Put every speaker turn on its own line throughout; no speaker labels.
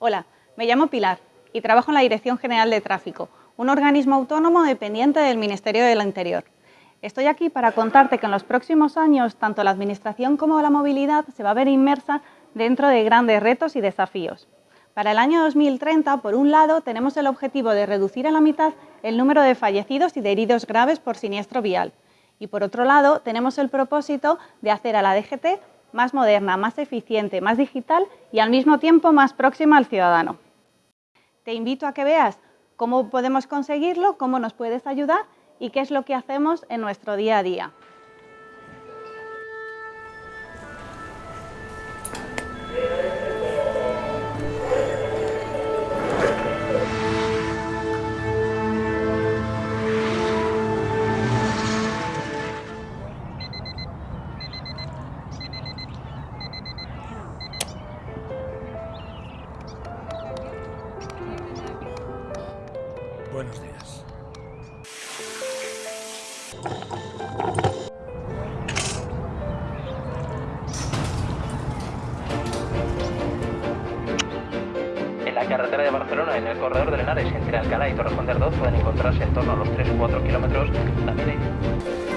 Hola, me llamo Pilar y trabajo en la Dirección General de Tráfico, un organismo autónomo dependiente del Ministerio del Interior. Estoy aquí para contarte que en los próximos años tanto la Administración como la movilidad se va a ver inmersa dentro de grandes retos y desafíos. Para el año 2030, por un lado, tenemos el objetivo de reducir a la mitad el número de fallecidos y de heridos graves por siniestro vial. Y por otro lado, tenemos el propósito de hacer a la DGT más moderna, más eficiente, más digital y al mismo tiempo más próxima al ciudadano. Te invito a que veas cómo podemos conseguirlo, cómo nos puedes ayudar y qué es lo que hacemos en nuestro día a día.
Buenos días.
En la carretera de Barcelona, en el corredor de Henares, entre Alcalá y Torrejón 2, pueden encontrarse en torno a los 3 o 4 kilómetros. También Hay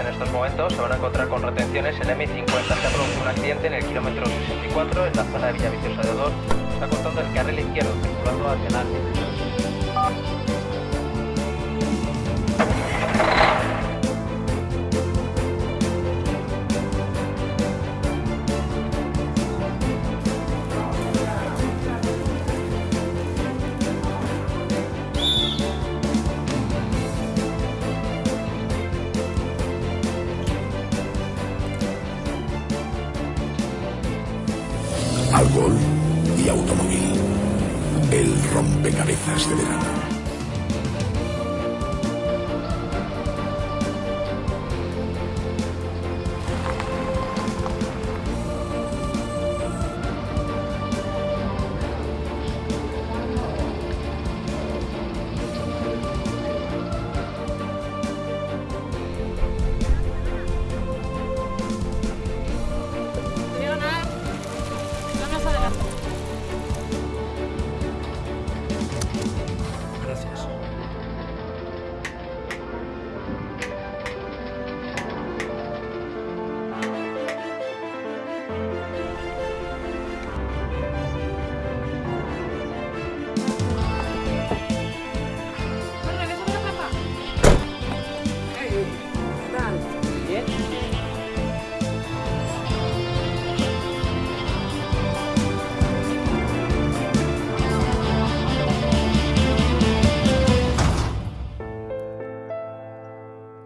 en estos momentos. Se van a encontrar con retenciones en M50. Se ha producido un accidente en el kilómetro 64 en la zona de Villaviciosa de Odor. Está cortando el carril izquierdo, circulando hacia Nantes.
Alcohol y automóvil. El rompecabezas de verano.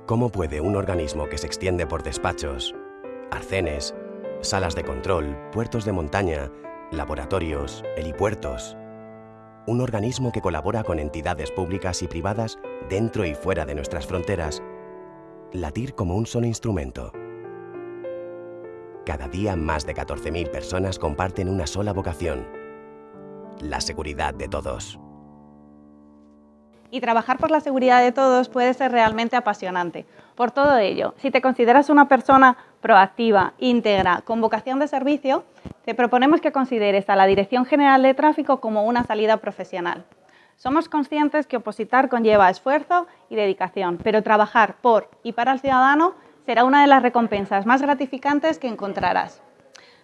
¿Cómo puede un organismo que se extiende por despachos, arcenes, salas de control, puertos de montaña, laboratorios, helipuertos, un organismo que colabora con entidades públicas y privadas dentro y fuera de nuestras fronteras, latir como un solo instrumento? Cada día más de 14.000 personas comparten una sola vocación, la seguridad de todos.
Y trabajar por la seguridad de todos puede ser realmente apasionante. Por todo ello, si te consideras una persona proactiva, íntegra, con vocación de servicio, te proponemos que consideres a la Dirección General de Tráfico como una salida profesional. Somos conscientes que opositar conlleva esfuerzo y dedicación, pero trabajar por y para el ciudadano será una de las recompensas más gratificantes que encontrarás.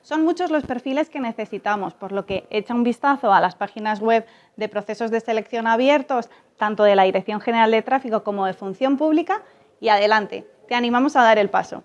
Son muchos los perfiles que necesitamos, por lo que echa un vistazo a las páginas web de procesos de selección abiertos, tanto de la Dirección General de Tráfico como de Función Pública, y adelante, te animamos a dar el paso.